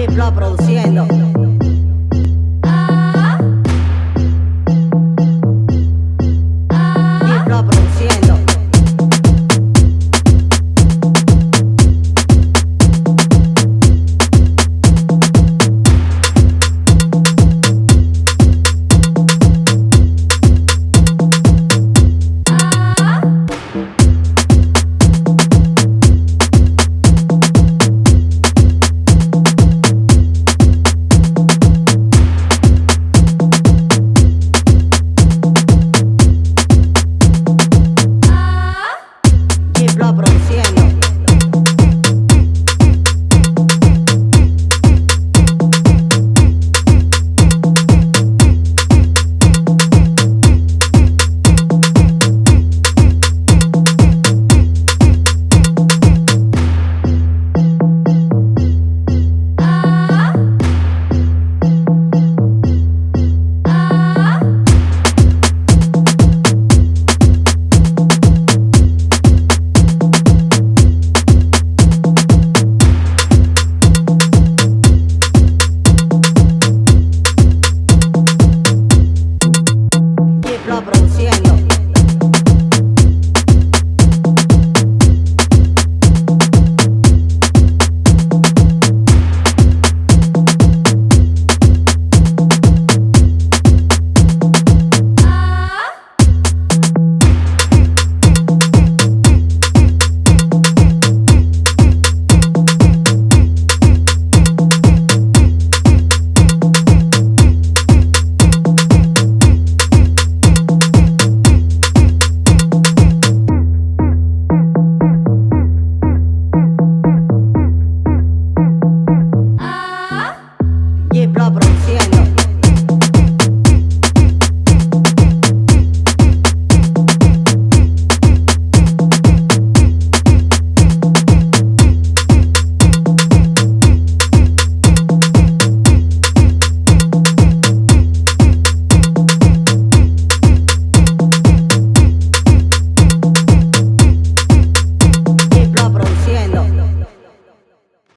G Block produciendo.